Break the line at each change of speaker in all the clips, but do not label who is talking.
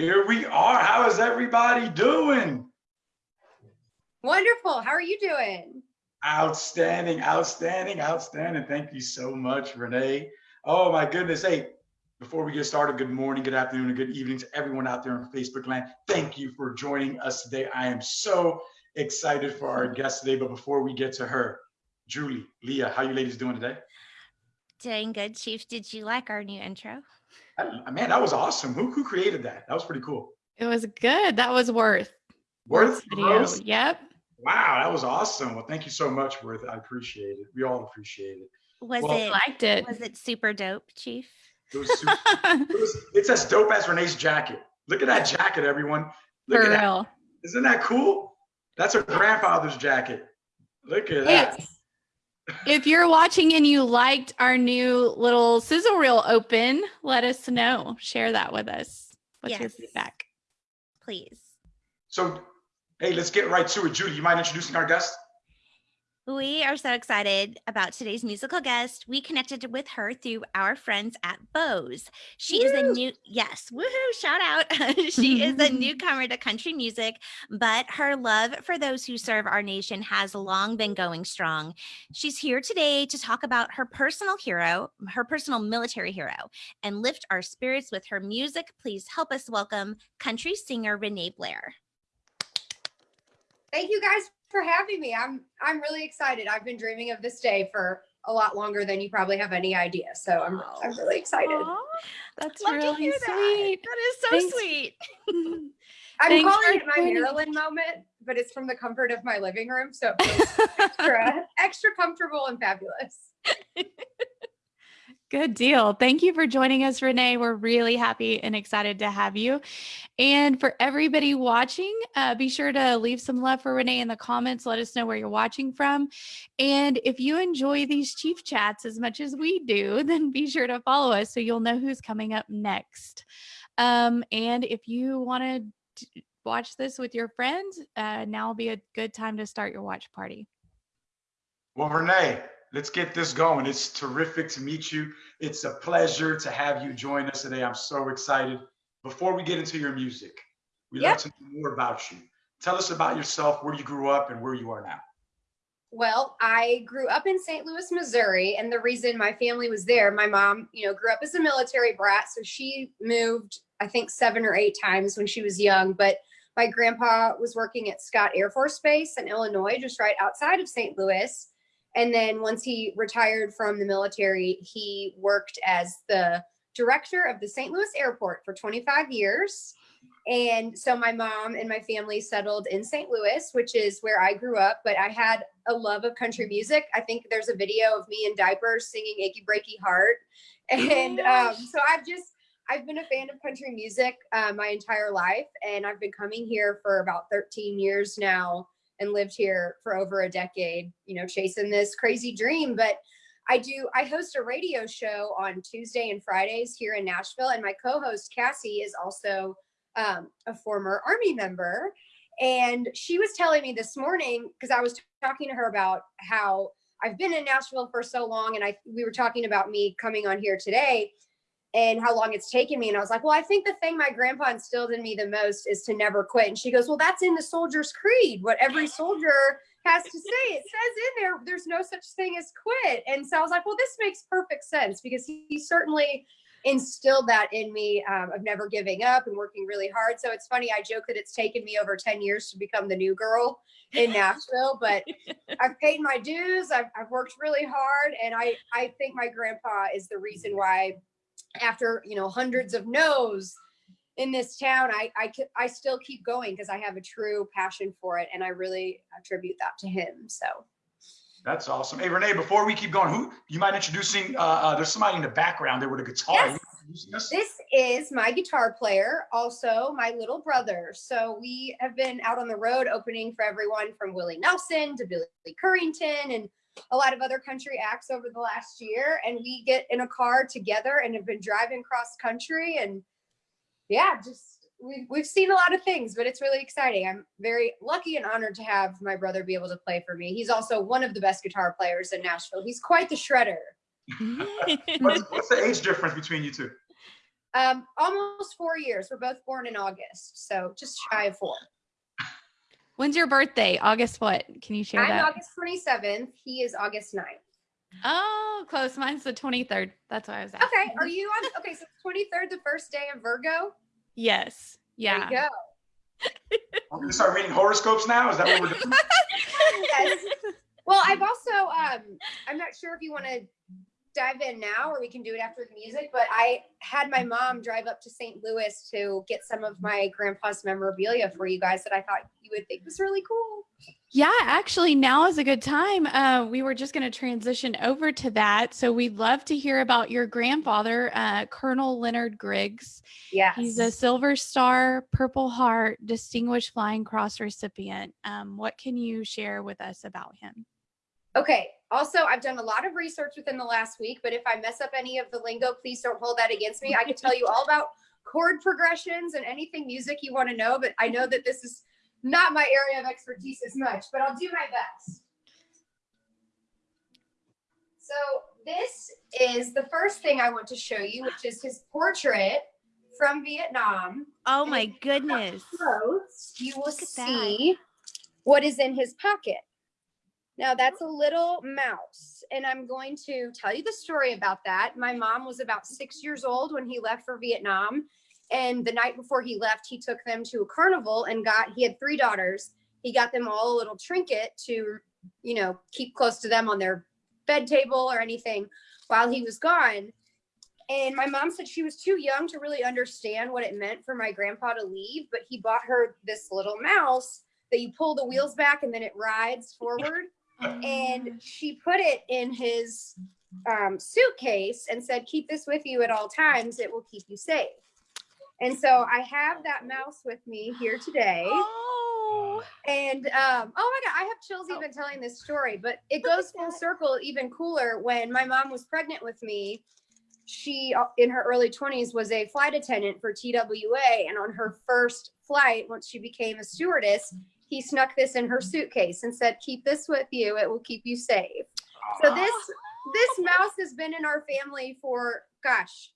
Here we are. How is everybody doing?
Wonderful. How are you doing?
Outstanding, outstanding, outstanding. Thank you so much, Renee. Oh my goodness. Hey, before we get started, good morning, good afternoon, and good evening to everyone out there on Facebook land. Thank you for joining us today. I am so excited for our guest today. But before we get to her, Julie, Leah, how you ladies doing today?
Doing good, Chief. Did you like our new intro?
I- man, that was awesome. Who, who created that? That was pretty cool.
It was good. That was worth.
Worth
video.
Rose?
Yep.
Wow, that was awesome. Well, thank you so much, Worth. I appreciate it. We all appreciate it.
Was
Well-
it
Liked it.
was it super dope, Chief?
It was super, it was, it's as dope as Renee's jacket. Look at that jacket, everyone. Look
For
at that.
real.
Isn't that cool? That's her grandfather's jacket. Look at
Hey,
that.
If you're watching and you liked our new little sizzle reel open, let us know. Share that with us. What's your feedback?
Please.
So, hey, let's get right to it. Julie, you mind introducing our guest?
We are so excited about today's musical guest. We connected with her through our friends at Bose. She is a new, yes, woohoo, shout out. she is a newcomer to country music, but her love for those who serve our nation has long been going strong. She's here today to talk about her personal hero, her personal military hero, and lift our spirits with her music. Please help us welcome country singer Renee Blair.
Thank you guys for having me. I'm I'm really excited. I've been dreaming of this day for a lot longer than you probably have any idea. So I'm I'm really excited.
Aw, that's
Love
really
that.
sweet.
That is so
Thanks.
sweet.
I'm
Thanks
calling it my
joining.
Maryland moment, but it's from the comfort of my living room. So it feels extra, extra comfortable and fabulous.
Good deal. Thank you for joining us, Renee. We're really happy and excited to have you. And for everybody watching, uh, be sure to leave some love for Renee in the comments. Let us know where you're watching from. And if you enjoy these Chief Chats as much as we do, then be sure to follow us so you'll know who's coming up next. Um, and if you want to watch this with your friends, uh, now will be a good time to start your watch party.
Well, Renee, let's get this going. It's terrific to meet you. It's a pleasure to have you join us today. I'm so excited. Before we get into your music, we'd
Yep.
love to know more about you. Tell us about yourself, where you grew up, and where you are now.
Well, I grew up in St. Louis, Missouri, and the reason my family was there, my mom, you know, grew up as a military brat, so she moved, I think, seven or eight times when she was young. But my grandpa was working at Scott Air Force Base in Illinois, just right outside of St. Louis. And then once he retired from the military, he worked as the director of the St. Louis airport for 25 years. And so my mom and my family settled in St. Louis, which is where I grew up. But I had a love of country music. I think there's a video of me in diapers singing "Achy Breaky Heart," and um, so I've just I've been a fan of country music uh, my entire life, and I've been coming here for about 13 years now, and lived here for over a decade. You know, chasing this crazy dream, but. I do. I host a radio show on Tuesday and Fridays here in Nashville, and my co-host Cassie is also um, a former Army member. And she was telling me this morning because I was talking to her about how I've been in Nashville for so long, and I we were talking about me coming on here today and how long it's taken me. And I was like, well, I think the thing my grandpa instilled in me the most is to never quit. And she goes, well, that's in the soldier's creed. What every soldier has to say. It says in there, there's no such thing as quit. And so I was like, well, this makes perfect sense because he, he certainly instilled that in me um, of never giving up and working really hard. So it's funny, I joke that it's taken me over 10 years to become the new girl in Nashville, but I've paid my dues. I've, I've worked really hard. And I, I think my grandpa is the reason why after, you know, hundreds of no's in this town, I, I, I still keep going because I have a true passion for it. And I really attribute that to him. So
That's awesome. Hey, Renee, before we keep going, who you mind introducing? Uh, uh, there's somebody in the background there with a guitar.
Yes.
You mind introducing us?
This is my guitar player, also my little brother. So we have been out on the road opening for everyone from Willie Nelson to Billy Currington and a lot of other country acts over the last year. And we get in a car together and have been driving cross country. And yeah, just we've, we've seen a lot of things, but it's really exciting. I'm very lucky and honored to have my brother be able to play for me. He's also one of the best guitar players in Nashville. He's quite the shredder.
What's, what's the age difference between you two?
Um, almost four years. We're both born in August, so just shy of four.
When's your birthday? August what? Can you share
I'm
that?
August 27th. He is August 9th.
Oh, close. Mine's the 23rd. That's why I was asking.
Okay, are you on? Okay, so 23rd, the first day of Virgo.
Yes.
There
Yeah.
you go.
I'm gonna start reading horoscopes now. Is that what we're doing?
Yes. Well, I've also um I'm not sure if you want to dive in now or we can do it after the music, but I had my mom drive up to St. Louis to get some of my grandpa's memorabilia for you guys that I thought you would think was really cool.
Yeah, actually, now is a good time. Uh, we were just going to transition over to that. So we'd love to hear about your grandfather, uh, Colonel Leonard Griggs.
Yes.
He's a Silver Star, Purple Heart, Distinguished Flying Cross recipient. Um, what can you share with us about him?
Okay. Also, I've done a lot of research within the last week, but if I mess up any of the lingo, please don't hold that against me. I can tell you all about chord progressions and anything music you want to know, but I know that this is not my area of expertise as much, but I'll do my best. So, this is the first thing I want to show you, which is his portrait from Vietnam.
Oh my goodness.
Close, you will
at that.
see what is in his pocket. Now that's mm-hmm. a little mouse, and I'm going to tell you the story about that. My mom was about six years old when he left for Vietnam, and the night before he left, he took them to a carnival and got. He had three daughters. He got them all a little trinket to, you know, keep close to them on their bed table or anything while he was gone. And my mom said she was too young to really understand what it meant for my grandpa to leave, but he bought her this little mouse that you pull the wheels back and then it rides forward. And she put it in his um, suitcase and said, Keep this with you at all times. It will keep you safe. And so I have that mouse with me here today.
Oh,
And um, oh my God, I have chills even telling this story, but it goes full circle even cooler when my mom was pregnant with me. She, uh, in her early 20s, was a flight attendant for TWA. And on her first flight, once she became a stewardess, he snuck this in her suitcase and said, Keep this with you. It will keep you safe. So this this mouse has been in our family for gosh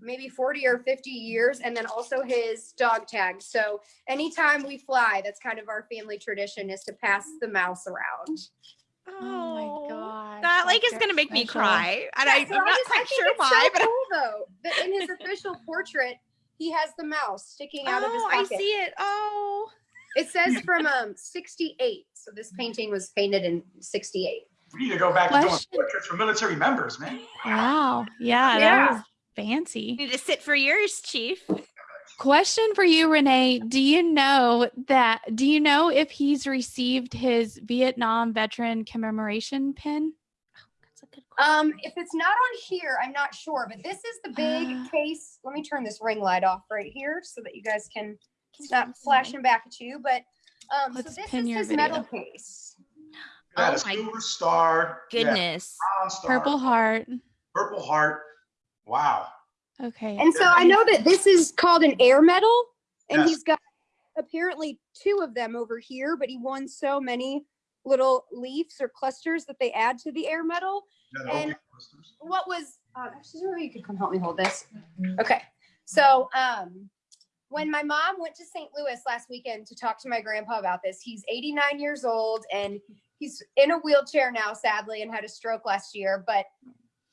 maybe 40 or 50 years and then also his dog tag so anytime we fly that's kind of our family tradition is to pass the mouse around
Oh my god.
That like is gonna make me cry, and I,
Yeah, so
I'm not
just-
quite sure why,
so
but
cool though that in his official portrait he has the mouse sticking out of his
oh, I see it. Oh,
it says from um 68 so this painting was painted in 68
We need to go back to doing
Question.
portraits for military members, man.
Wow. Yeah,
Yeah.
that was fancy.
You need to sit for yours, Chief.
Question for you, Renee. Do you know that? Do you know if he's received his Vietnam veteran commemoration pin?
That's a good question.
Um, if it's not on here, I'm not sure, but this is the big
Ah.
case. Let me turn this ring light off right here so that you guys can
Can
stop
you
flashing back at you. But um,
Let's
so this
pin
is
your
his
video.
metal case.
That
Oh
is
my
silver star.
Goodness.
bronze star,
Purple heart.
Purple heart. Wow.
Okay.
And so I know that this is called an air medal, and
Yes.
he's got apparently two of them over here, but he won so many little leaves or clusters that they add to the air medal.
Yeah,
And- what was uh, actually you could come help me hold this okay so um when my mom went to st louis last weekend to talk to my grandpa about this he's 89 years old and he's in a wheelchair now sadly and had a stroke last year but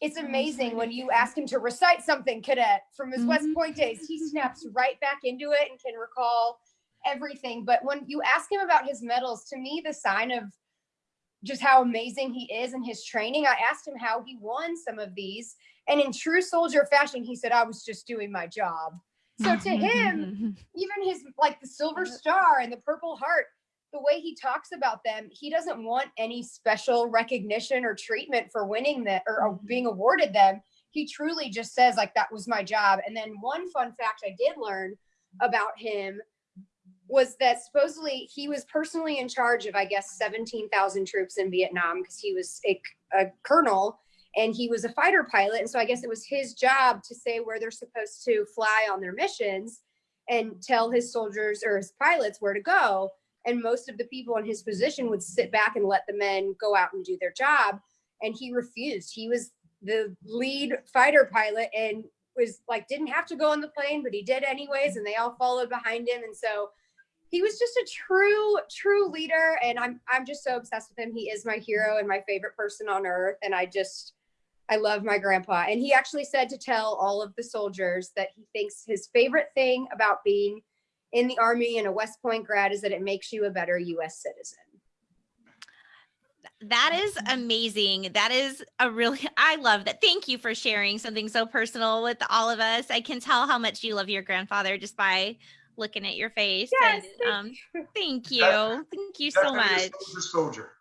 it's
Oh,
amazing when you ask him to recite something cadet from his west point mm-hmm. days he snaps right back into it and can recall everything but when you ask him about his medals to me the sign of just how amazing he is in his training. I asked him how he won some of these, and in true soldier fashion, he said, "I was just doing my job." So to him, even his like the silver star and the purple heart, the way he talks about them, he doesn't want any special recognition or treatment for winning that or, or being awarded them. He truly just says like that was my job. And then one fun fact I did learn about him was that supposedly he was personally in charge of, I guess, 17,000 troops in Vietnam because he was a, a colonel and he was a fighter pilot. And so I guess it was his job to say where they're supposed to fly on their missions and tell his soldiers or his pilots where to go. And most of the people in his position would sit back and let the men go out and do their job. And he refused. He was the lead fighter pilot and was like didn't have to go on the plane, but he did anyways, and they all followed behind him. And so he was just a true, true leader. And I'm I'm just so obsessed with him. He is my hero and my favorite person on earth. And I just I love my grandpa. And he actually said to tell all of the soldiers that he thinks his favorite thing about being in the army and a West Point grad is that it makes you a better US citizen.
That is amazing. That is a really, I love that. Thank you for sharing something so personal with all of us. I can tell how much you love your grandfather just by looking at your face.
Yes,
and, um, thank you.
Definitely-
Thank you so much.
Soldier, soldier.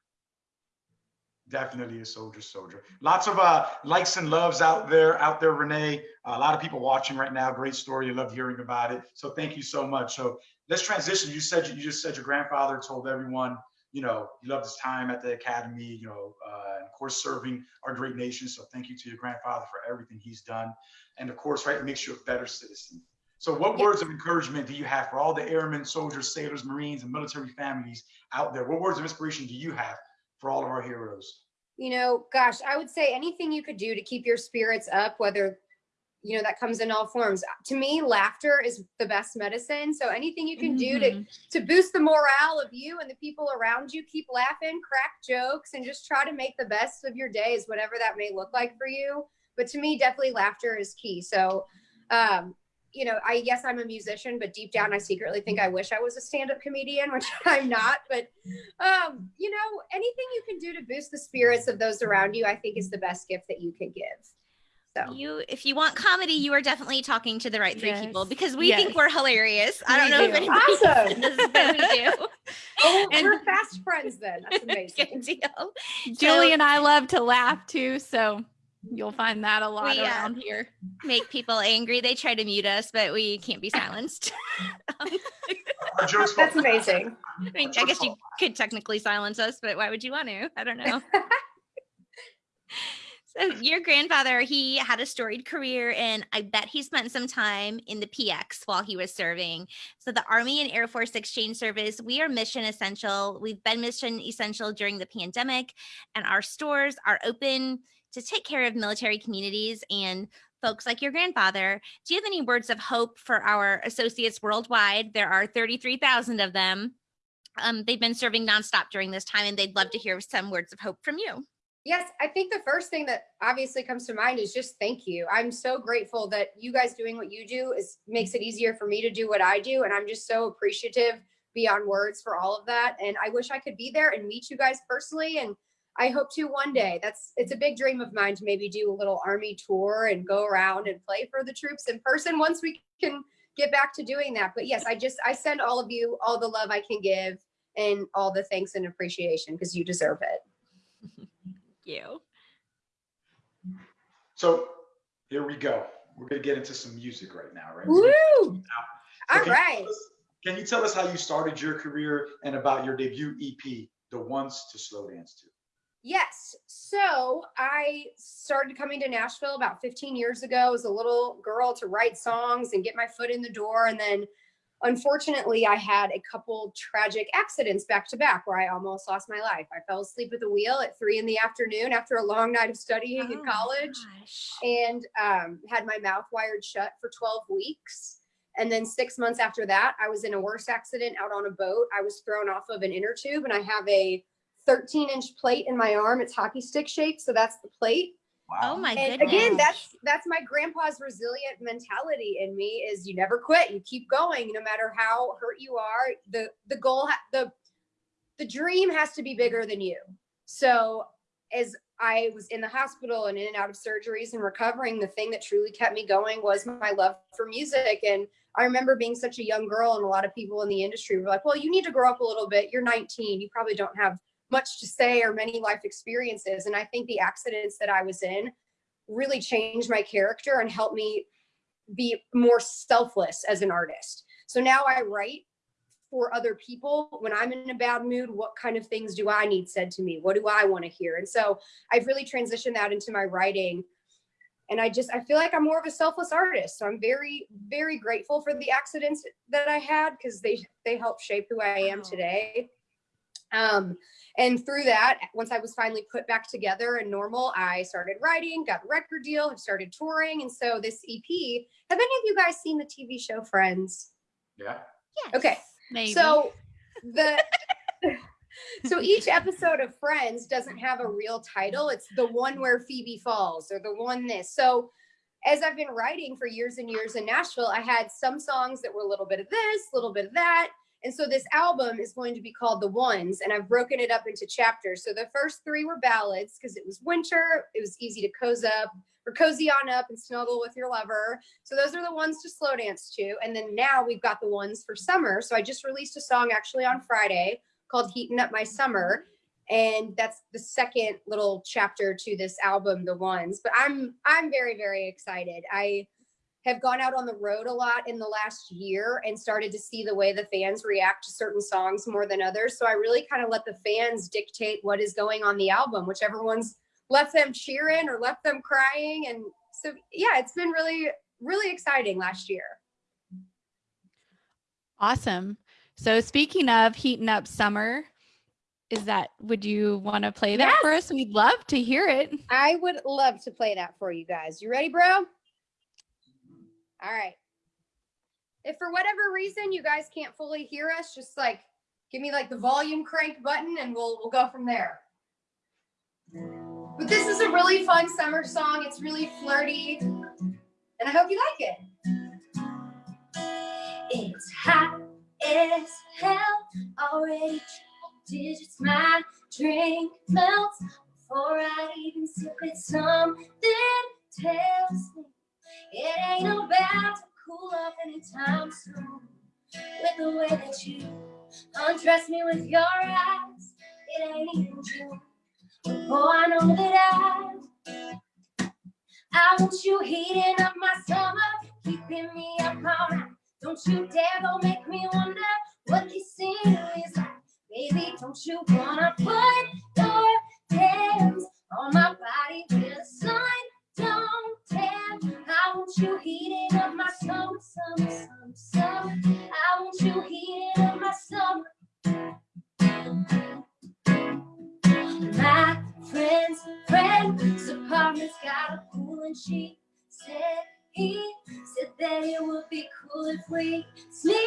Definitely a soldier, soldier. Lots of uh, likes and loves out there, out there, Renee. a lot of people watching right now. Great story. I love hearing about it. So thank you so much. So let's transition. You said you just said your grandfather told everyone, you know, he loved his time at the academy, you know, uh, and of course serving our great nation. So thank you to your grandfather for everything he's done, and of course, right, it makes you a better citizen. So, what words of encouragement do you have for all the airmen, soldiers, sailors, Marines, and military families out there? What words of inspiration do you have for all of our heroes?
You know, gosh, I would say anything you could do to keep your spirits up, whether you know that comes in all forms. To me, laughter is the best medicine. So anything you can do to
Mhm.
to boost the morale of you and the people around you, keep laughing, crack jokes, and just try to make the best of your days, whatever that may look like for you. But to me, definitely laughter is key. So, um, you know, I yes, I'm a musician, but deep down, I secretly think I wish I was a stand-up comedian, which I'm not. But um, you know, anything you can do to boost the spirits of those around you, I think is the best gift that you can give. So
You, if you want comedy, you are definitely talking to the right three people because we
Yes.
think we're hilarious. I don't
We
know if
do.
anybody
Awesome.
does, but we do.
oh,
And-
we're fast friends then. That's amazing.
Good deal.
Julie and I love to laugh too, so you'll find that a lot
We, uh,
around here.
Make people angry. They try to mute us, but we can't be silenced.
That's amazing.
I mean, I guess you could technically silence us, but why would you want to? I don't know. So your grandfather, he had a storied career and I bet he spent some time in the PX while he was serving. So the Army and Air Force Exchange Service, we are mission essential. We've been mission essential during the pandemic and our stores are open to take care of military communities and folks like your grandfather. Do you have any words of hope for our associates worldwide? There are 33,000 of them. Um, they've been serving nonstop during this time and they'd love to hear some words of hope from you.
Yes, I think the first thing that obviously comes to mind is just thank you. I'm so grateful that you guys doing what you do is makes it easier for me to do what I do and I'm just so appreciative beyond words for all of that and I wish I could be there and meet you guys personally and I hope to one day. That's it's a big dream of mine to maybe do a little army tour and go around and play for the troops in person once we can get back to doing that. But yes, I just I send all of you all the love I can give and all the thanks and appreciation because you deserve it.
Thank you.
So here we go. We're gonna get into some music right now, right?
Woo!
So
All
can you
right.
tell us- Can you tell us how you started your career and about your debut EP, The Ones to Slow Dance To?
Yes. So I started coming to Nashville about 15 years ago as a little girl to write songs and get my foot in the door. And then unfortunately, I had a couple tragic accidents back to back where I almost lost my life. I fell asleep at the wheel at three in the afternoon after a long night of studying in
Oh,
college
gosh.
and um, had my mouth wired shut for 12 weeks. And then six months after that, I was in a worse accident out on a boat. I was thrown off of an inner tube and I have a 13 inch plate in my arm. It's hockey stick shaped. So that's the plate.
Oh my
And
goodness.
again, that's that's my grandpa's resilient mentality in me is you never quit. You keep going no matter how hurt you are. The the goal the the dream has to be bigger than you. So as I was in the hospital and in and out of surgeries and recovering, the thing that truly kept me going was my love for music. And I remember being such a young girl, and a lot of people in the industry were like, Well, you need to grow up a little bit. You're 19. You probably don't have much to say or many life experiences. And I think the accidents that I was in really changed my character and helped me be more selfless as an artist. So now I write for other people when I'm in a bad mood. What kind of things do I need said to me? What do I want to hear? And so I've really transitioned that into my writing. And I just I feel like I'm more of a selfless artist. So I'm very very grateful for the accidents that I had because they they helped shape who I am
Wow.
today.
Um, and through that, once I was finally put back together and normal, I started writing, got a record deal, have started touring. And so this EP, have any of you guys seen the TV show Friends?
Yeah.
Yes.
Okay.
Maybe.
So the so each episode of Friends doesn't have a real title. It's the one where Phoebe falls or the one this. So as I've been writing for years and years in Nashville, I had some songs that were a little bit of this, a little bit of that. And so this album is going to be called The Ones, and I've broken it up into chapters. So the first three were ballads because it was winter, it was easy to cozy up or cozy on up and snuggle with your lover. So those are the ones to slow dance to. And then now we've got the ones for summer. So I just released a song actually on Friday called Heating Up My Summer. And that's the second little chapter to this album, The Ones. But I'm I'm very, very excited. I have gone out on the road a lot in the last year and started to see the way the fans react to certain songs more than others. So I really kind of let the fans dictate what is going on the album, whichever ones left them cheering or left them crying. And so, yeah, it's been really, really exciting last year.
awesome. So speaking of heating up summer, is that would you want to play that
Yes.
for us? We'd love to hear it.
I would love to play that for you guys. You ready, bro? All right. If for whatever reason you guys can't fully hear us, just like give me like the volume crank button and we'll we'll go from there. But this is a really fun summer song. It's really flirty. And I hope you like it. It's hot as hell. Already digits. My drink melts before I even sip it. Something tells me it ain't about to cool off anytime soon. With the way that you undress me with your eyes, it ain't even June. Oh, I know that I, I want you heating up my summer, keeping me up all night. Don't you dare go make me wonder what kissing is like. Baby, don't you wanna put your hands on my body where the sun? I want you heating up my summer, summer, summer, summer. I want you heating up my summer. My friend's friend's apartment's got a pool and she said he said that it would be cool if we sneak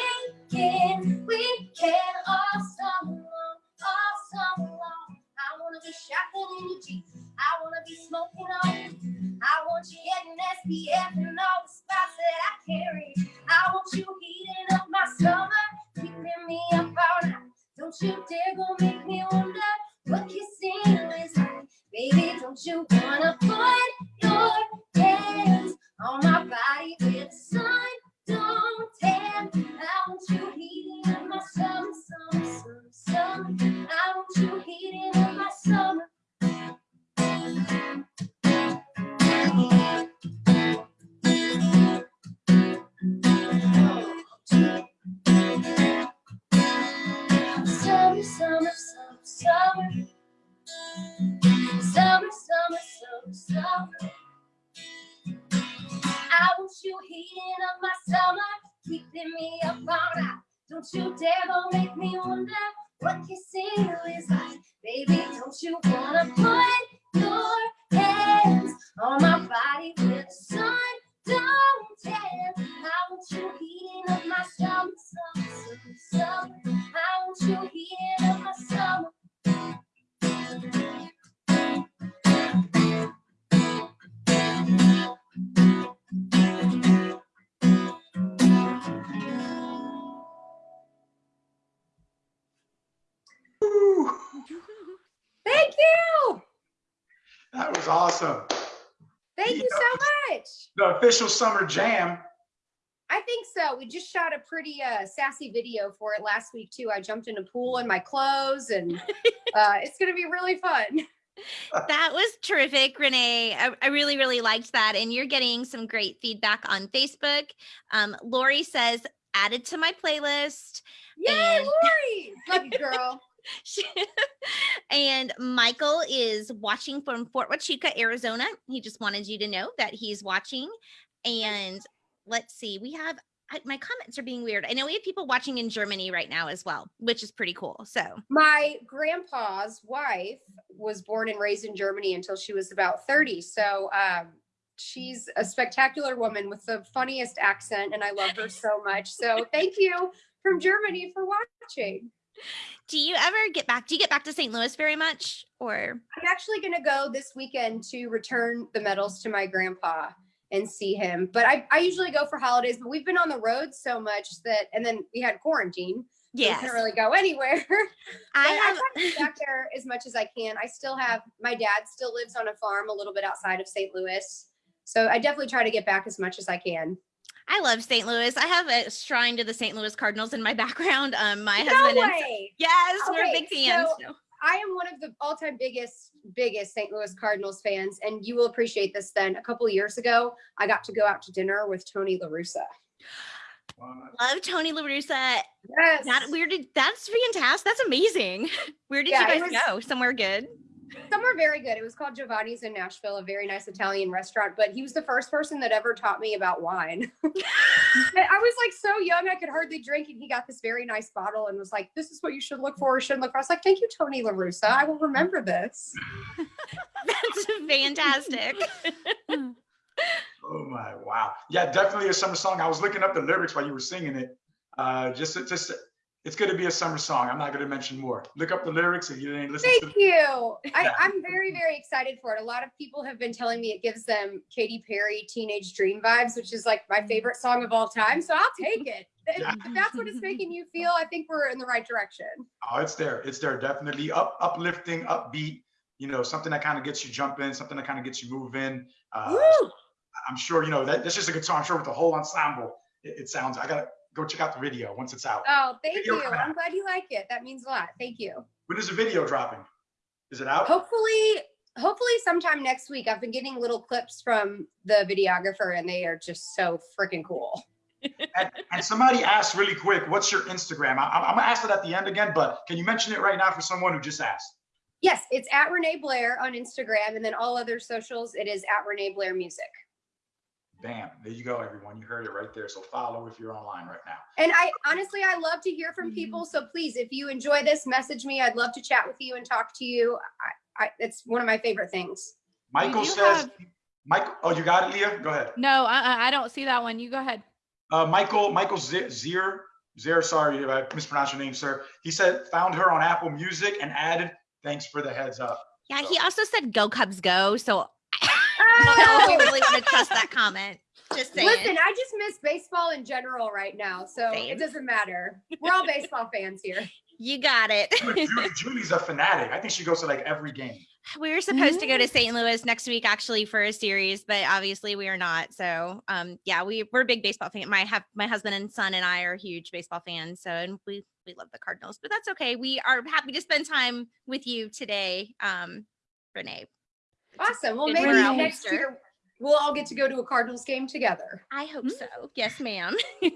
in. We can all summer long, all summer long. I wanna be shopping in your. I wanna be smoking on. I want you getting SPF and all the spots that I carry. I want you heating up my summer, keeping me up all night. Don't you dare go make me wonder what kissing is like. Baby, don't you wanna put your hands on my body where the sun don't tan? I want you heating up my summer, summer, summer, summer. I want you heating up my. Summer, heating up my summer, keeping me up all night. Don't you dare go make me wonder what kissing is like. Baby, don't you wanna put your hands on my body where the sun don't tan? I want you heating up my summer, summer, summer, summer. I want you heating up my
That was awesome.
Thank you so much.
The official summer jam.
I think so. We just shot a pretty uh, sassy video for it last week too. I jumped in a pool in my clothes, and uh, it's gonna be really fun.
That was terrific, Renee. I, I really, really liked that. And you're getting some great feedback on Facebook. Um, Lori says, added to my playlist.
Yay,
And-
Lori! Love you, girl.
and Michael is watching from Fort Huachuca, Arizona. He just wanted you to know that he's watching. And let's see, we have my comments are being weird. I know we have people watching in Germany right now as well, which is pretty cool. So
My grandpa's wife was born and raised in Germany until she was about 30. So um, she's a spectacular woman with the funniest accent, and I love her so much. So thank you from Germany for watching.
Do you ever get back? Do you get back to St. Louis very much or?
I'm actually going to go this weekend to return the medals to my grandpa and see him. But I, I usually go for holidays, but we've been on the road so much that, and then we had quarantine. So we couldn't really go anywhere.
I have.
try to get back there as much as I can. I still have my dad still lives on a farm a little bit outside of St. Louis. So I definitely try to get back as much as I can.
I love St. Louis. I have a shrine to the St. Louis Cardinals in my background. Um, my
no
husband and
way.
yes, we're big fans.
so-
so-
I am one of the all-time biggest, biggest St. Louis Cardinals fans, and you will appreciate this. Then a couple of years ago, I got to go out to dinner with Tony La Russa.
Love Tony La Russa.
Yes.
That where did that's fantastic. That's amazing. Where did
Yeah,
you guys
was-
go? Somewhere good.
Somewhere very good. It was called Giovanni's in Nashville, a very nice Italian restaurant. But he was the first person that ever taught me about wine. I was like so young, I could hardly drink, and he got this very nice bottle and was like, "This is what you should look for, or shouldn't look for." I was like, "Thank you, Tony La Russa. I will remember this."
That's fantastic.
Oh my wow. Yeah, definitely a summer song. I was looking up the lyrics while you were singing it. Uh just just it's gonna be a summer song. I'm not gonna mention more. Look up the lyrics if you didn't listen to
Thank you. I, I'm very, very excited for it. A lot of people have been telling me it gives them Katy Perry Teenage Dream vibes, which is like my favorite song of all time. So I'll take it. If,
Yeah.
if that's what it's making you feel, I think we're in the right direction.
Oh, it's there. It's there. Definitely up, uplifting, upbeat. You know, something that kind of gets you jumping, something that kind of gets you moving. Uh,
Woo!
I'm sure you know that. That's just a good song. I'm sure with the whole ensemble, it, it sounds. I gotta go check out the video once it's out.
Oh, thank you. I'm glad you like it. That means a lot. Thank you.
When is the video dropping? Is it out?
Hopefully, hopefully sometime next week. I've been getting little clips from the videographer and they are just so freaking cool.
And, and somebody asked really quick, "What's your Instagram?" I, I'm gonna ask it at the end again, but can you mention it right now for someone who just asked?
Yes, it's at Renee Blair on Instagram and then all other socials, it is at Renee Blair Music.
Bam! There you go, everyone. You heard it right there. So follow if you're online right now.
And I honestly, I love to hear from people. Mm-hmm. So please, if you enjoy this, message me. I'd love to chat with you and talk to you. I, I, it's one of my favorite things.
Michael says,
have-
"Michael, oh, you got it, Leah. Go ahead."
No, uh-uh, I don't see that one. You go ahead.
Uh, Michael, Michael Z- Zier, Zier, sorry if I mispronounced your name, sir. He said found her on Apple Music and added, "Thanks for the heads up."
Yeah, he also said go Cubs go. So I don't know if we really want to trust that comment. Just saying.
Listen, I just miss baseball in general right now. So
Same.
it doesn't matter. We're all baseball fans here.
you got it.
Julie, Julie's a fanatic. I think she goes to like every game.
we were supposed to go
Mm-hmm.
to St. Louis next week actually for a series, but obviously we are not. So um yeah, we we're big baseball fan. My have my husband and son and I are huge baseball fans. So and we we love the Cardinals, but that's okay. We are happy to spend time with you today, um, Renee.
Awesome. Well, maybe next
Mister.
year we'll all get to go to a Cardinals game together.
I hope
Mm.
so. Yes, ma'am.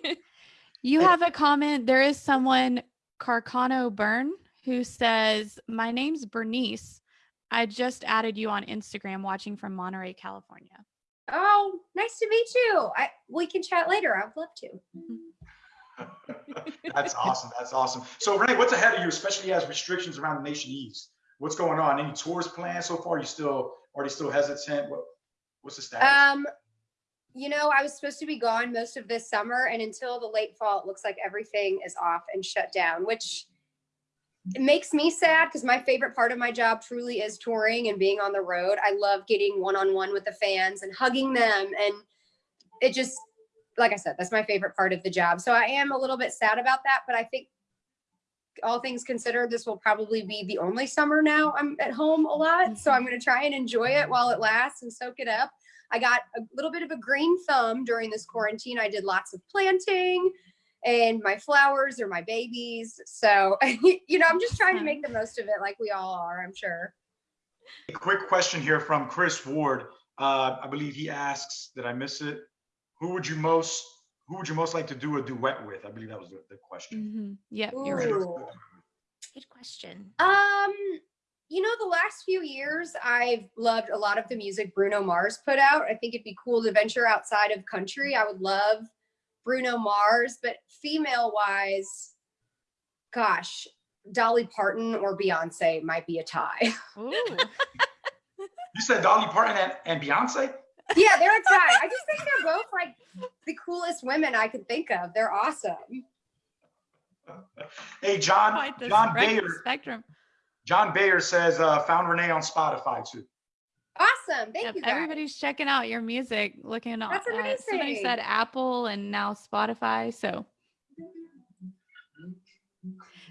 You have a comment. There is someone, Carcano Byrne, who says, My name's Bernice. I just added you on Instagram watching from Monterey, California.
Oh, nice to meet you. I we can chat later. I'd love to.
That's awesome. That's awesome. So Renee, what's ahead of you, especially as restrictions around the nation ease? What's going on? Any tours planned so far? You still you still hesitant? What what's the status?
Um, you know, I was supposed to be gone most of this summer, and until the late fall, it looks like everything is off and shut down, which it makes me sad because my favorite part of my job truly is touring and being on the road. I love getting one on one with the fans and hugging them, and it just, like I said, that's my favorite part of the job. So I am a little bit sad about that, but I think all things considered, this will probably be the only summer now I'm at home a lot. So I'm going to try and enjoy it while it lasts and soak it up. I got a little bit of a green thumb during this quarantine. I did lots of planting and my flowers are my babies. So, you know, I'm just trying to make the most of it like we all are, I'm sure.
A quick question here from Chris Ward. Uh, I believe he asks, did I miss it? Who would you most who would you most like to do a duet with? I believe that was the, the question.
Mhm. Yep, you're right.
Good question.
Um, you know, the last few years, I've loved a lot of the music Bruno Mars put out. I think it'd be cool to venture outside of country. I would love
Bruno Mars, but female wise, gosh, Dolly Parton or Beyonce might be a tie.
Ooh.
You said Dolly Parton and, and Beyonce?
yeah, they're a tie. I just think they're both like the coolest women I can think of. They're awesome.
Hey, John, John Bayer,
spectrum.
John Bayer says, uh, found Renee on Spotify too.
Awesome. Thank
Yep,
you guys.
everybody's checking out your music, looking at
That's
uh, somebody
amazing.
said Apple and now Spotify. So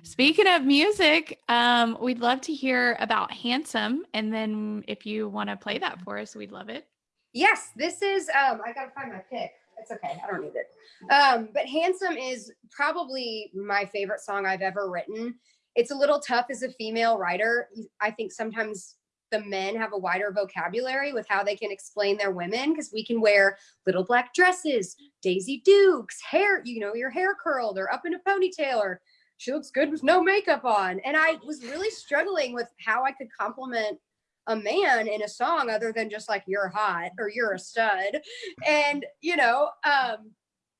speaking of music, um, we'd love to hear about Handsome. And then if you want to play that for us, we'd love it.
Yes, this is um I gotta find my pick. It's okay, I don't need it. Um, but Handsome is probably my favorite song I've ever written. It's a little tough as a female writer. I think sometimes the men have a wider vocabulary with how they can explain their women because we can wear little black dresses, Daisy Dukes, hair, you know, your hair curled or up in a ponytail or she looks good with no makeup on. And I was really struggling with how I could compliment a man in a song other than just like you're hot or you're a stud and you know um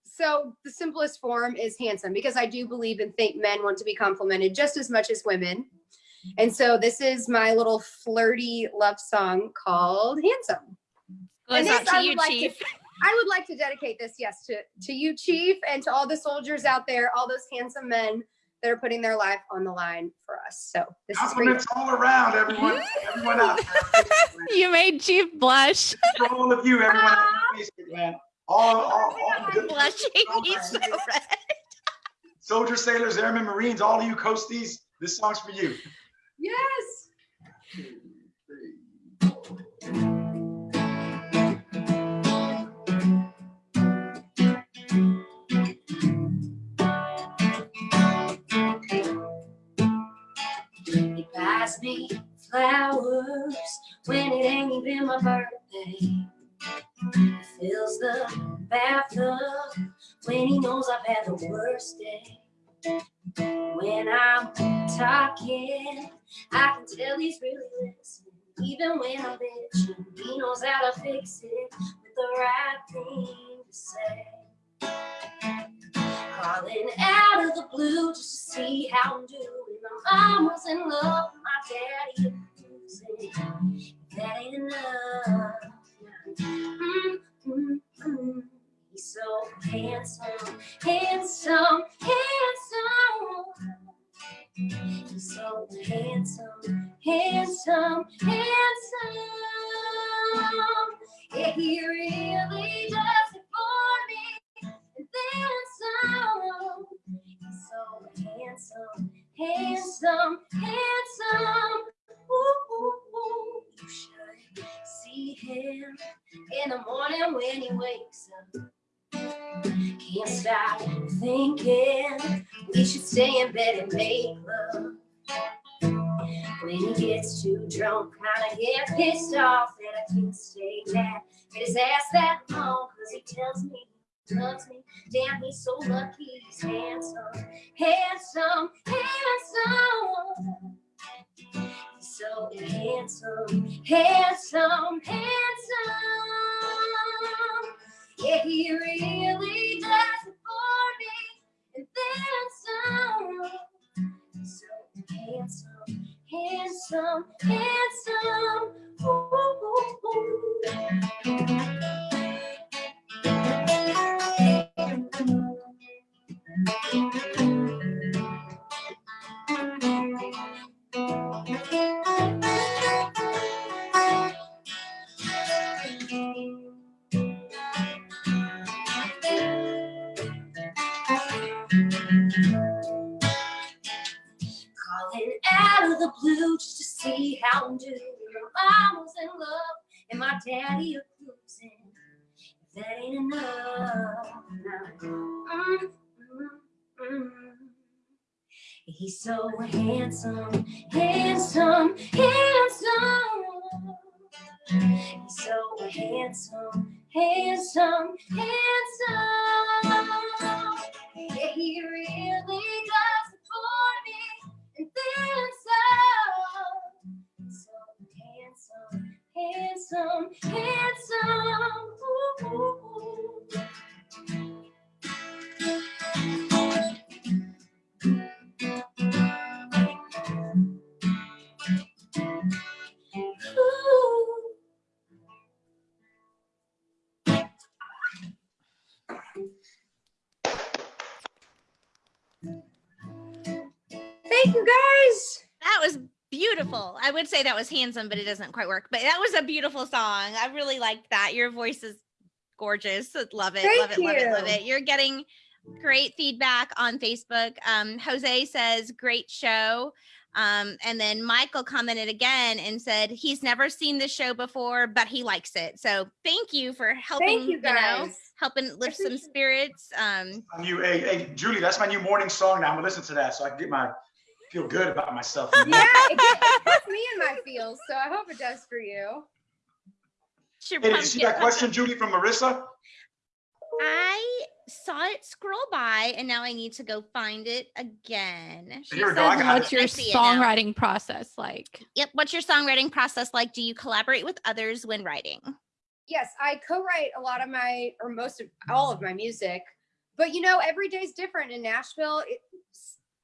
so the simplest form is handsome because i do believe and think men want to be complimented just as much as women. And so this is my little flirty love song called handsome.
Goes
And this I
you,
would like to- i would like to dedicate this yes to to you chief and to all the soldiers out there all those handsome men that are putting their life on the line for us so this is for
Compliments all around, everyone, everyone out there.
You made Chief blush.
For all of you, everyone out Facebook land. All, all, all oh
I'm
good
blushing. He's so red.
soldiers, sailors, airmen, marines, all of you coasties, this song's for you.
yes He me flowers when it ain't even my birthday. He fills the bathtub when he knows I've had the worst day. When I'm talking, I can tell he's really listening. Even when I'm bitching, he knows how to fix it with the right thing to say. Calling out of the blue just to see how I'm doing. My mom was in love, my daddy losing. That ain't enough. Mm, mm, mm. He's so handsome, handsome, handsome. He's so handsome, handsome, handsome. Yeah, he really the blue just to see how I'm doing. My mom was in love and my daddy a cruising. If that ain't enough. He's so handsome, handsome, handsome. He's so handsome, handsome, handsome. Yeah, he really does it for me, and then handsome, handsome. Ooh, ooh, ooh.
I would say that was handsome, but it doesn't quite work. But that was a beautiful song. I really liked that. Your voice is gorgeous. Love it.
Thank
love it. Love it. Love
you.
it. You're getting great feedback on Facebook. Um, Jose says, great show. Um, and then Michael commented again and said he's never seen the show before, but he likes it. So thank you for helping,
Thank you
know,
guys.
helping lift some spirits. Um,
My new, hey, hey, Julie, that's my new morning song. Now I'm gonna listen to that so I can get my feel good about myself.
Yeah, it, it puts me in my feels, so I hope it does for you.
Hey, did you see that question, Judy, from Marissa?
I saw it scroll by and now I need to go find it again. She
Here we go, I
says-
got it.
What's your
I it
songwriting process like?
Yep. What's your songwriting process like? Do you collaborate with others when writing?
Yes, I co-write a lot of my, or most of all of my music. But you know, every day's different in Nashville. It's,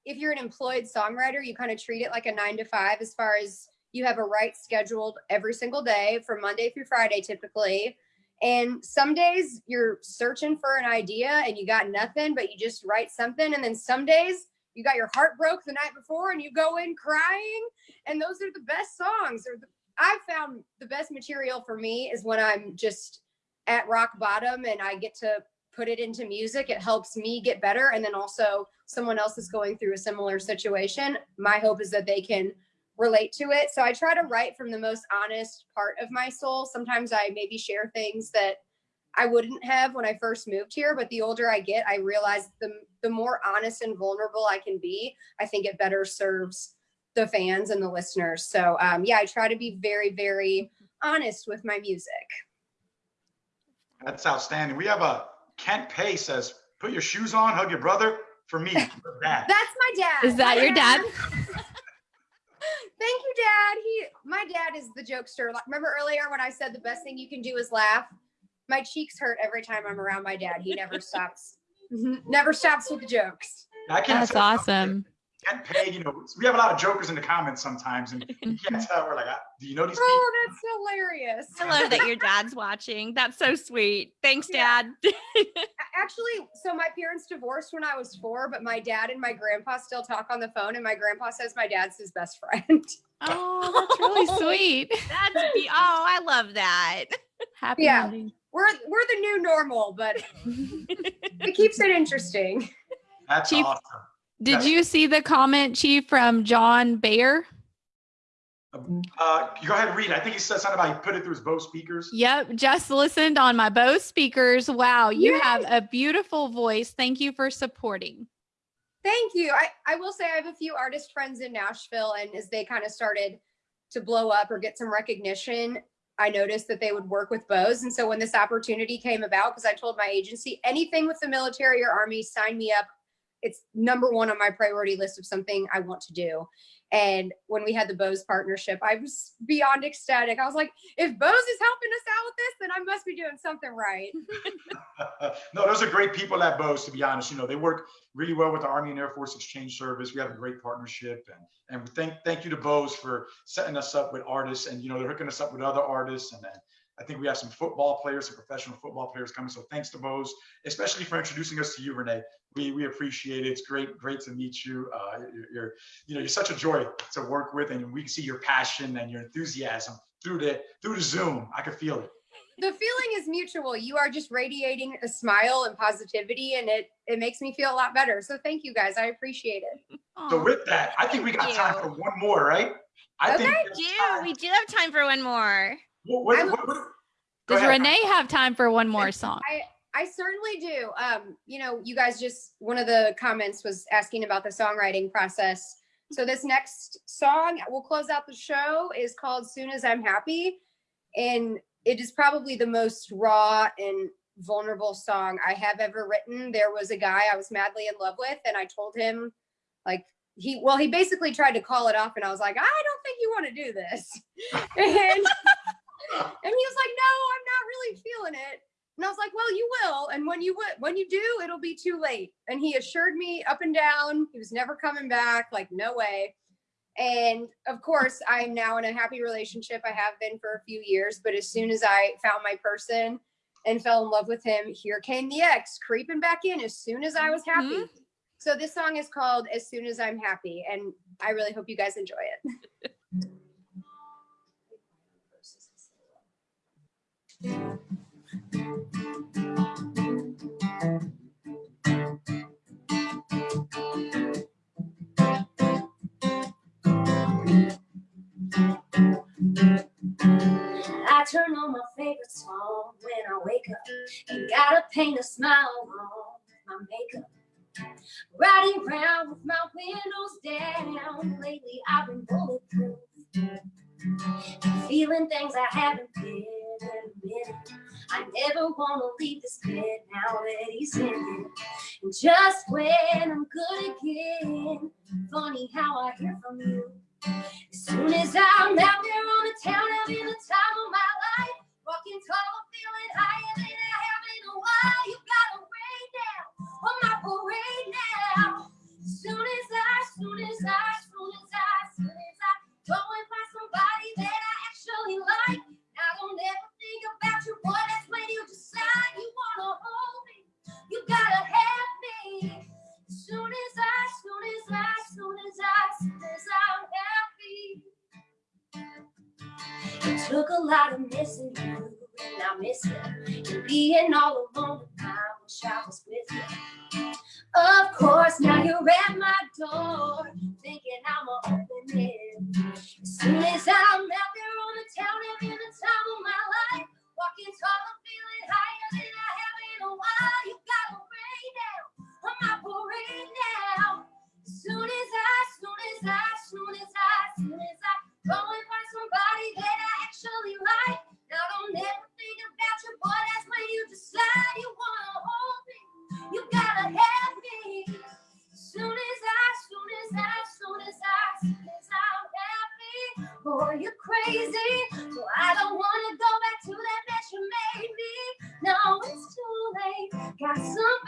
if you're an employed songwriter, you kind of treat it like a nine to five, as far as you have a write scheduled every single day from Monday through Friday, typically. And some days you're searching for an idea and you got nothing, but you just write something. And then some days you got your heart broke the night before and you go in crying. And those are the best songs. Or I've found the best material for me is when I'm just at rock bottom and I get to put it into music. It helps me get better. And then also someone else is going through a similar situation. My hope is that they can relate to it. So I try to write from the most honest part of my soul. Sometimes I maybe share things that I wouldn't have when I first moved here, but the older I get, I realize the the more honest and vulnerable I can be, I think it better serves the fans and the listeners. So um, yeah, I try to be very, very honest with my music.
That's outstanding. We have a Kent Pay says, put your shoes on, hug your brother. For me, your dad.
That's my dad.
Is that
Hi,
your dad?
Thank you, Dad. He, my dad is the jokester. Remember earlier when I said the best thing you can do is laugh? My cheeks hurt every time I'm around my dad. He never stops. Never stops with the jokes.
I
That's
say-
awesome.
Kent Pay, you know, we have a lot of jokers in the comments sometimes, and you can't tell. We're like, ah, do you know these people?
Oh, that's hilarious.
I love that your dad's watching. That's so sweet. Thanks,
Yeah.
Dad.
Actually, so my parents divorced when I was four, but my dad and my grandpa still talk on the phone, and my grandpa says my dad's his best friend.
Oh, that's really sweet.
That's be- oh, I love that.
Happy
Yeah.
wedding.
We're we're the new normal, but it keeps it interesting.
That's
Chief-
awesome.
Did
Yes.
you see the comment, Chief, from John Bayer?
Uh, go ahead and read. I think he said something about he put it through his Bose speakers.
Yep, just listened on my Bose speakers. Wow, you
Yay.
have a beautiful voice. Thank you for supporting.
Thank you. I, I will say I have a few artist friends in Nashville, and as they kind of started to blow up or get some recognition, I noticed that they would work with Bose. And so when this opportunity came about, because I told my agency, anything with the military or army, sign me up. It's number one on my priority list of something I want to do. And when we had the Bose partnership, I was beyond ecstatic. I was like, if Bose is helping us out with this, then I must be doing something right.
no, those are great people at Bose, to be honest. You know, they work really well with the Army and Air Force Exchange Service. We have a great partnership. And, and thank, thank you to Bose for setting us up with artists. And, you know, they're hooking us up with other artists. And then I think we have some football players, some professional football players coming. So thanks to Bose, especially for introducing us to you, Renee. We, we appreciate it. It's great, great to meet you. Uh, you're, you're, you know, you're such a joy to work with, and we can see your passion and your enthusiasm through the through the Zoom. I can feel it.
the feeling is mutual. You are just radiating a smile and positivity, and it it makes me feel a lot better. So thank you guys. I appreciate it.
So with that, I think we got
Thank
time for one more, right? I think.
Okay.
we
We do.
time.
We do have time for one more.
What, what, what, what-
Does
ahead.
Renee have time for one more song?
I certainly do. Um, you know, you guys just one of the comments was asking about the songwriting process. So this next song we'll close out the show is called Soon as I'm Happy. And it is probably the most raw and vulnerable song I have ever written. There was a guy I was madly in love with, and I told him, like, he well, he basically tried to call it off, and I was like, I don't think you want to do this. and and he was like, no, I'm not really feeling it. And I was like, well, you will. And when you when you do, it'll be too late. And he assured me up and down he was never coming back. Like, no way. And of course, I am now in a happy relationship. I have been for a few years, but as soon as I found my person and fell in love with him, here came the ex creeping back in as soon as I was happy. Mm-hmm. So this song is called As Soon as I'm Happy. And
I really hope you guys enjoy it. I turn on my favorite song when I wake up. and gotta paint a smile on my makeup. Riding around with my windows down. Lately I've been bulletproof. Feeling things I haven't been in a minute. I never wanna leave this bed now that he's in it. And just when I'm good again, funny how I hear from you. As soon as I'm out there on the town, having the time of my late.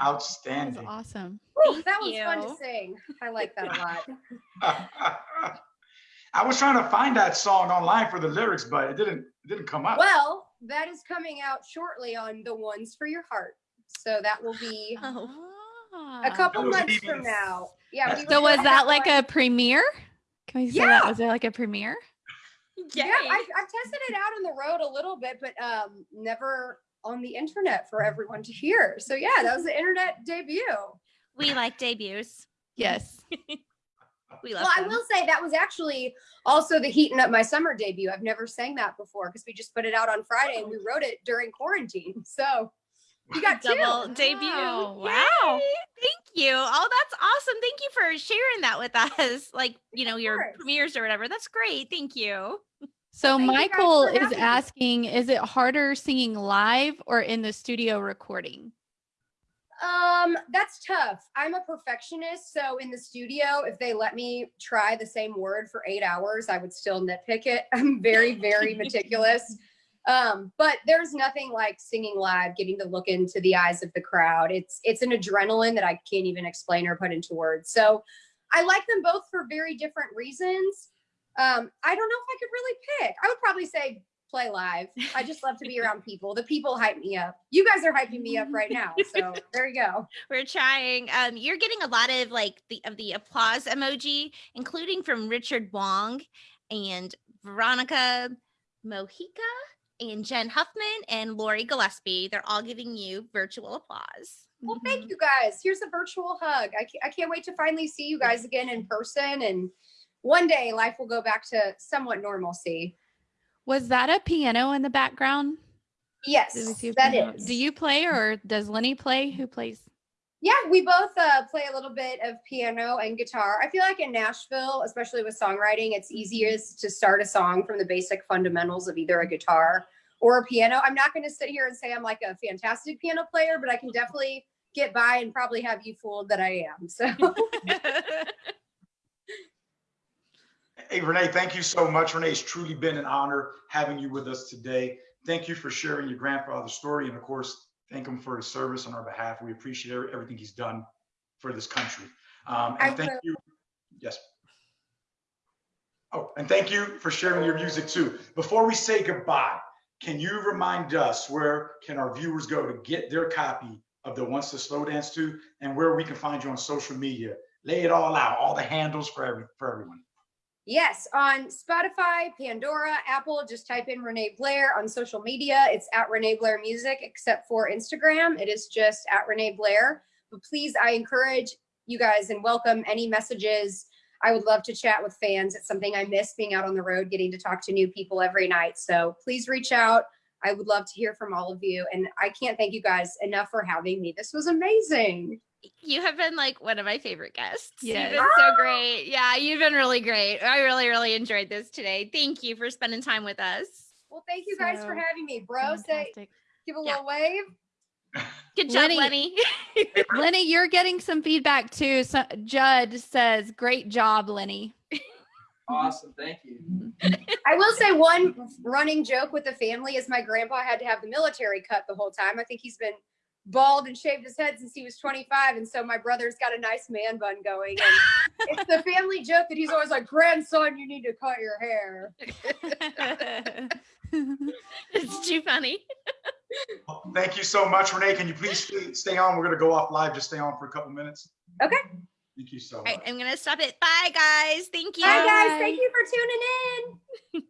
Guys.
That was
Outstanding.
awesome.
Whew, that was fun to sing. I like that a lot.
I was trying to find that song online for the lyrics, but it didn't it didn't come up.
Well, that is coming out shortly on the ones for your heart. So that will be
Oh.
a couple months
meetings.
from now. Yeah. We
So was that like
one-
a premiere? Can we say that? Was there like a premiere?
Yeah, I, I've tested it out on the road a little bit, but um, never on the internet for everyone to hear. So yeah, that was the internet debut.
We like debuts.
Yes.
We love
Well, I will say that was actually also the heating up my summer debut. I've never sang that before because we just put it out on Friday and we oh. wrote it during quarantine. So you got two.
double debut.
Wow, wow.
Thank you. Oh, that's awesome. Thank you for sharing that with us. Like, you know,
Of
your premieres or whatever. That's great. Thank you.
So
Thank
Michael is asking, is it harder singing live or in the studio recording?
Um, that's tough. I'm a perfectionist, so in the studio, if they let me try the same word for eight hours, I would still nitpick it. I'm very, very meticulous. Um, but there's nothing like singing live, getting to look into the eyes of the crowd. It's it's an adrenaline that I can't even explain or put into words. So I like them both for very different reasons. Um, I don't know if I could really pick. I would probably say play live. I just love to be around people. The people hype me up. You guys are hyping me up right now. So there you go.
We're trying. Um, you're getting a lot of like the of the applause emoji, including from Richard Wong and Veronica Mojica and Jen Huffman and Lori Gillespie. They're all giving you virtual applause.
Well, thank you guys. Here's a virtual hug. I can't, I can't wait to finally see you guys again in person. And one day life will go back to somewhat normalcy.
Was that a piano in the background?
Yes,
Did we see a
that
piano?
is.
Do you play or does Lenny play? Who plays?
Yeah, we both uh, play a little bit of piano and guitar. I feel like in Nashville, especially with songwriting, it's easiest to start a song from the basic fundamentals of either a guitar or a piano. I'm not going to sit here and say I'm like a fantastic piano player, but I can definitely get by and probably have you fooled that I am. So
Hey, Renee, thank you so much. Renee, it's truly been an honor having you with us today. Thank you for sharing your grandfather's story. And of course, thank him for his service on our behalf. We appreciate everything he's done for this country. Um,
I
and thank you. Yes. Oh, and thank you for sharing your music too. Before we say goodbye, can you remind us where can our viewers go to get their copy of the Once the Slow Dance to and where we can find you on social media? Lay it all out, all the handles for every, for everyone.
Yes, on Spotify, Pandora, Apple, just type in Renee Blair on social media. It's at Renee Blair Music, except for Instagram. It is just at Renee Blair. But please, I encourage you guys and welcome any messages. I would love to chat with fans. It's something I miss being out on the road, getting to talk to new people every night. So please reach out. I would love to hear from all of you. And I can't thank you guys enough for having me. This was amazing.
You have been like one of my favorite guests.
Yes.
You've been so great. Yeah, you've been really great. I really, really enjoyed this today. Thank you for spending time with us.
Well, thank you guys for having me. Bro, say, give a
Yeah.
little wave.
Good job,
Lenny-
Lenny.
Lenny, you're getting some feedback too. So Judd says, "Great job, Lenny."
Awesome, thank you.
I will say one running joke with the family is my grandpa had to have the military cut the whole time. I think he's been bald and shaved his head since he was 25. And so my brother's got a nice man bun going. And it's the family joke that he's always like, grandson, you need to cut your hair.
it's too funny.
Thank you so much, Renee. Can you please stay, stay on? We're going to go off live. Just stay on for a couple minutes.
Okay.
Thank you so much.
right, I'm gonna stop it. Bye, guys. Thank you.
Bye, guys.
Bye.
Thank you for tuning in.